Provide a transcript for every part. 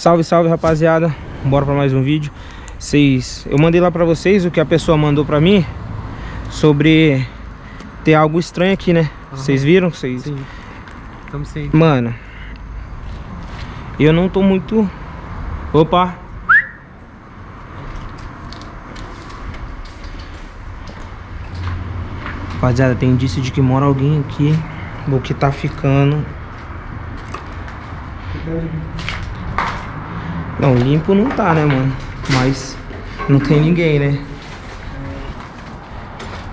Salve, salve, rapaziada. Bora pra mais um vídeo. Vocês, eu mandei lá pra vocês o que a pessoa mandou pra mim sobre ter algo estranho aqui, né? Vocês viram? Vocês... Sim. Estamos sim. Mano, eu não tô muito... Opa! Rapaziada, tem indício de que mora alguém aqui. O que tá ficando. Não, limpo não tá, né, mano? Mas não tem ninguém, né?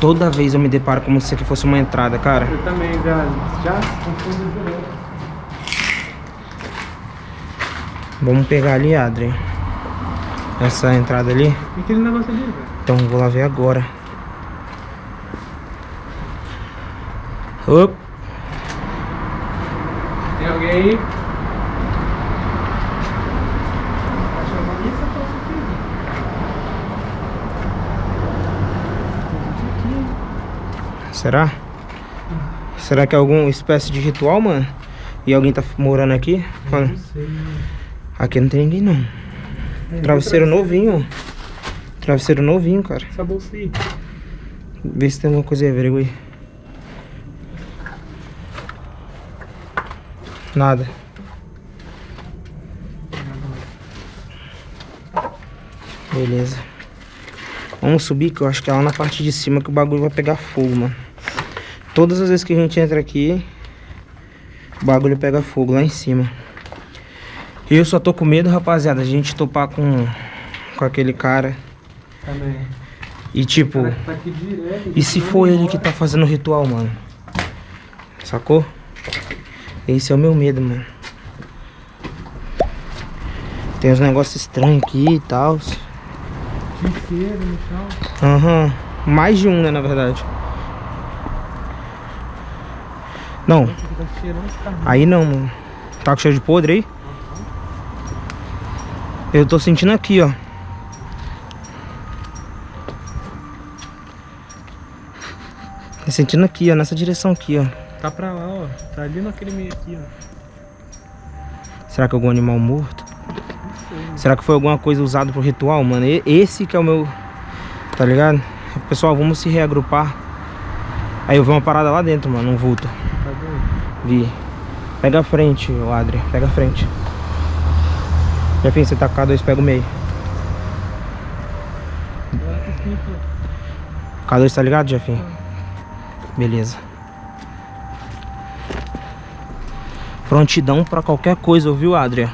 Toda vez eu me deparo como se aqui fosse uma entrada, cara. Eu também já, já. Vamos pegar ali, Adri. Essa entrada ali. E aquele negócio ali, velho? Então vou lá ver agora. Op. Tem alguém aí? Será? Será que é alguma espécie de ritual, mano? E alguém tá morando aqui? Não sei. aqui não tem ninguém, não. Travesseiro novinho. Travesseiro novinho, cara. Essa bolsa aí. Vê se tem alguma coisa aí, averigua aí. Nada. Beleza. Vamos subir, que eu acho que é lá na parte de cima que o bagulho vai pegar fogo, mano. Todas as vezes que a gente entra aqui, o bagulho pega fogo lá em cima. E eu só tô com medo, rapaziada, a gente topar com, com aquele cara. Também. E tipo... Tá direto. E se for ele que tá fazendo o ritual, mano? Sacou? Esse é o meu medo, mano. Tem uns negócios estranhos aqui e tal. Aham. Mais de um, né, na verdade. Não, aí não, mano. Tá com cheiro de podre aí? Eu tô sentindo aqui, ó. Tô sentindo aqui, ó, nessa direção aqui, ó. Tá pra lá, ó. Tá ali naquele meio aqui, ó. Será que é algum animal morto? Não sei. Será que foi alguma coisa usada pro ritual, mano? Esse que é o meu... Tá ligado? Pessoal, vamos se reagrupar. Aí eu vi uma parada lá dentro, mano, um vulto. Tá? Vi. Pega a frente, ô Adri. Pega a frente. Jefinho, você tá com K2, pega o meio. Olha que simples. K2 tá ligado, Jefinho? Beleza. Prontidão pra qualquer coisa, ouviu, Adria?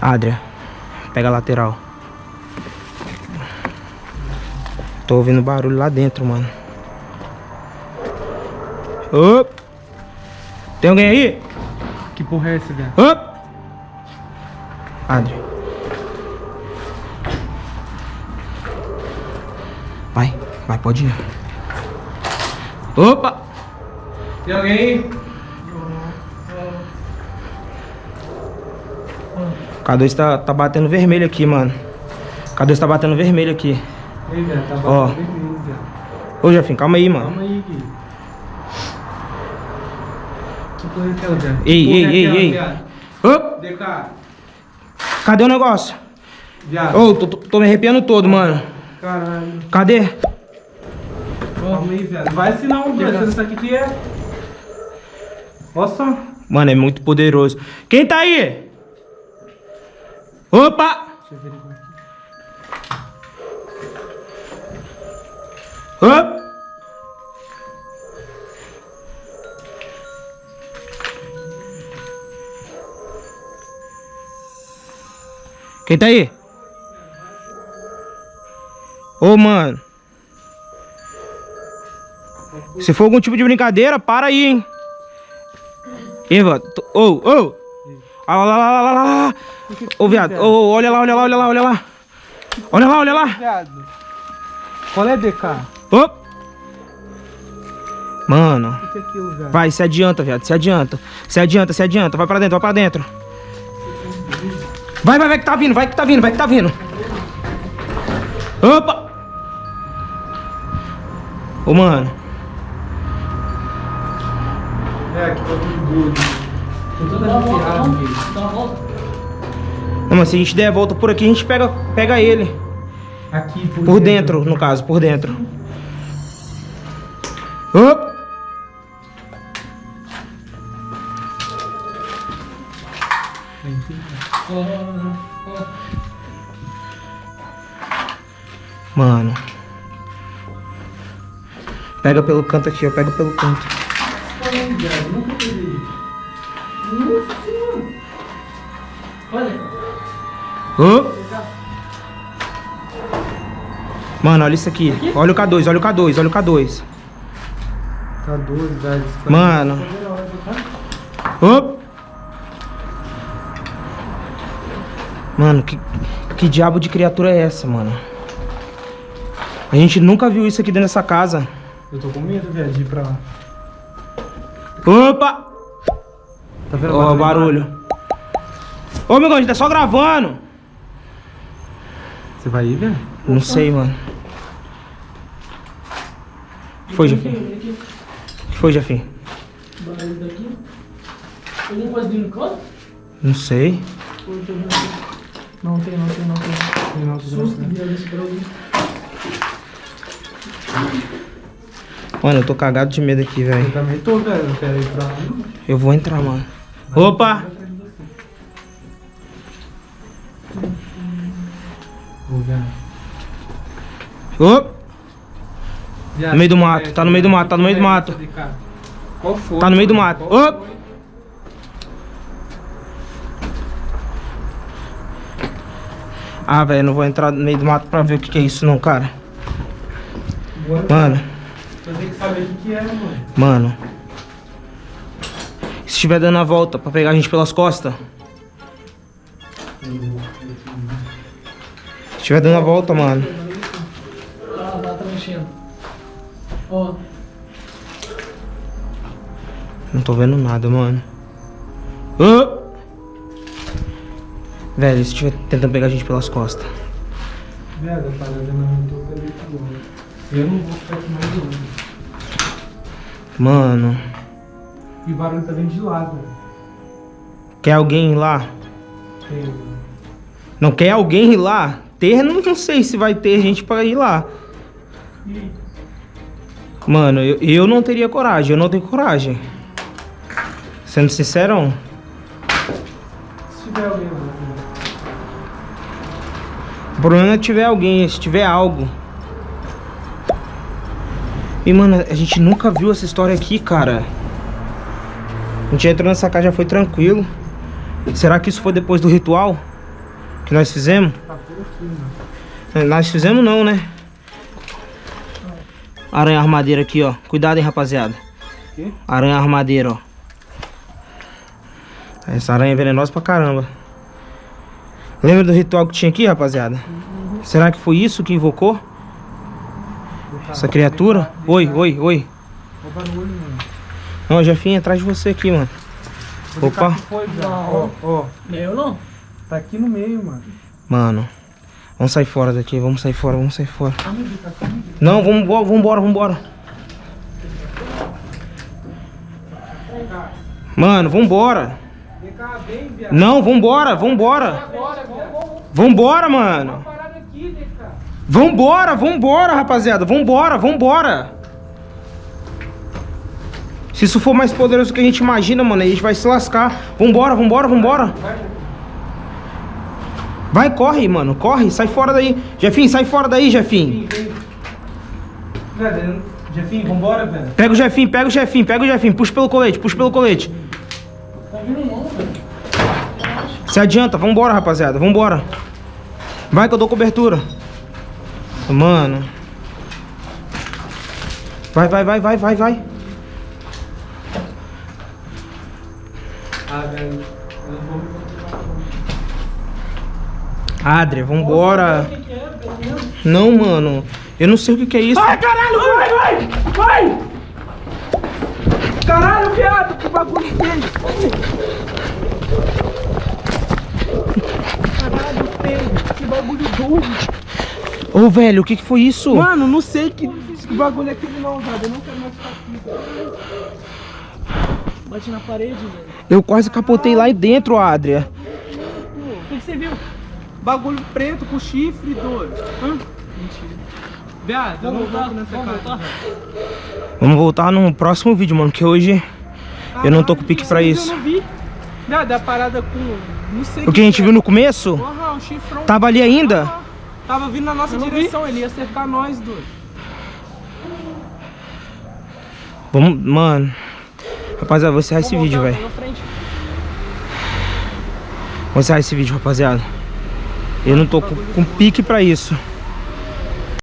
Adria, pega a lateral. Tô ouvindo barulho lá dentro, mano. Op! Tem alguém aí? Que porra é essa, velho? Op! Adria. Vai, vai, pode ir. Opa! Tem alguém aí? K2 tá, tá batendo vermelho aqui, mano. K2 tá batendo vermelho aqui. Ei, velho, tá Ó. vermelho, velho. Ô, Jefinho, calma aí, mano. Calma aí, Gui. Que porra é aquela, velho? Ei, ei, é ei, ei. Ô, DK, cadê o negócio? viado. Ô, tô, tô- tô me arrepiando todo, mano. Caralho. Cadê? Calma aí, velho. Vai assim não, velho. Você não sabe o que é? Só. Mano, é muito poderoso. Quem tá aí? Opa! Deixa eu ver Opa! Quem tá aí? Ô, mano. Se for algum tipo de brincadeira, para aí, hein? Eva, ô, ô! Ah, lá, lá, lá, lá, lá. Ô, viado, ô, olha lá, olha lá, olha lá, olha lá. Olha lá, olha lá. Viado. Qual é DK? Ô! Mano, que é aquilo, vai, se adianta, viado, se adianta. Se adianta, se adianta, vai pra dentro, vai pra dentro. Vai, vai, vai que tá vindo, vai que tá vindo, vai que tá vindo. Opa! Ô, mano. É, aqui tá tudo doido. Tô toda. Dá uma volta. Não, se a gente der a volta por aqui, a gente pega, pega ele. Aqui, por, Por dentro, no caso, por dentro. Ó. Mano. Pega pelo canto aqui, ó. Pega pelo canto. Olha. Op! Mano, olha isso aqui. Olha o K2, olha o K2, olha o K2. Tá doido, velho. Isso Mano. Op! Mano, que, que diabo de criatura é essa, mano? A gente nunca viu isso aqui dentro dessa casa. Eu tô com medo, velho, de ir pra lá. Opa! Tá vendo Ó, o barulho. Ô, meu irmão, a gente tá só gravando. Você vai ir, velho? Não sei, mano. Foi, Jefim? Aqui, O que foi, Jefim? barulho daqui. Alguma coisa de encontro? Não sei. Eu? Não tem, não tem, não tem. Não, Susto. Mano, eu tô cagado de medo aqui, Eu velho. também tô, velho. Não quero ir pra lá. não. Eu vou entrar, mano. Opa! Ô, Opa! Viado, No meio do mato, tá no meio do mato, tá no meio do mato. Qual foi? Tá no meio do mato. Foi? Ah, velho, não vou entrar no meio do mato pra ver o que, que é isso, não, cara. Bora. Mano, Eu tenho que saber o que que é, mano. mano. Se estiver dando a volta pra pegar a gente pelas costas. Se estiver dando a volta, mano. Não tô vendo nada, mano. Ô! Velho, se estiver tentando pegar a gente pelas costas. Velho, a parada não é pelo agora. Eu não vou ficar aqui mais longe. Mano, E o barulho tá vindo de lá, velho. quer alguém ir lá? Tem. Não quer alguém ir lá? Ter, não, não sei se vai ter gente pra ir lá. Ih, Mano, eu, eu não teria coragem, eu não tenho coragem. Sendo sincero, se tiver alguém lá. né? o problema é tiver alguém, se tiver algo. E mano, a gente nunca viu essa história aqui, cara. A gente entrou nessa casa já foi tranquilo. Será que isso foi depois do ritual que nós fizemos? Tá por aqui, mano. Nós fizemos não, né? Aranha armadeira aqui, ó. Cuidado, hein, rapaziada. Quê? Aranha armadeira, ó. Essa aranha é venenosa pra caramba. Lembra do ritual que tinha aqui, rapaziada? Será que foi isso que invocou? Essa criatura? Oi, oi, oi. Não, eu já vim atrás de você aqui, mano. Opa. Ó, ó. eu não. Tá aqui no meio, mano. Mano. Vamos sair fora daqui, vamos sair fora, vamos sair fora. Tá. Não, vamos, vamos embora, vamos embora. Vem cá. Mano, vem, viado. Não, vambora, vambora. Vambora, mano. Vambora, vambora, rapaziada. Vambora, vambora. Se isso for mais poderoso do que a gente imagina, mano, a gente vai se lascar. Vambora, vambora, vambora. Vai, corre, mano. Corre, sai fora daí. Jefim, sai fora daí, Jefim. Jefinho, vambora, velho. Pega o Jefim, pega o Jefim, pega o Jefim. Puxa pelo colete, puxa pelo colete. Se adianta, vambora, rapaziada. Vambora. Vai que eu dou cobertura. Mano. Vai, vai, vai, vai, vai, vai. Velho. Eu não vou me controlar. Adria, vambora. É? Não, mano. Eu não sei o que, que é isso. Ai, caralho, vai, vai! Vai! Caralho, viado, que bagulho esse? Caralho, Pedro, que bagulho doido. Ô, velho, o que, que foi isso? Mano, não sei que, que bagulho é aquele não, viado. Eu não quero mais ficar aqui. Bate na parede, velho. Eu quase capotei lá dentro, Adria. O que, que você viu? Bagulho preto com chifre, doido. Hã? Mentira. Viado, eu não Vamos voltar, nessa vamos casa. voltar. Vamos voltar no próximo vídeo, mano, que hoje eu não tô com pique pra isso. Eu não vi. Viado, é a parada com. O que a gente é. viu no começo, Aham, o chifrão. tava ali ainda. Aham. Tava vindo na nossa não vi. direção, ele ia cercar nós, doido. Vamos, mano. Rapaziada, vou encerrar esse vídeo, velho. Vou encerrar esse vídeo, rapaziada. Eu não tô com, com pique pra isso.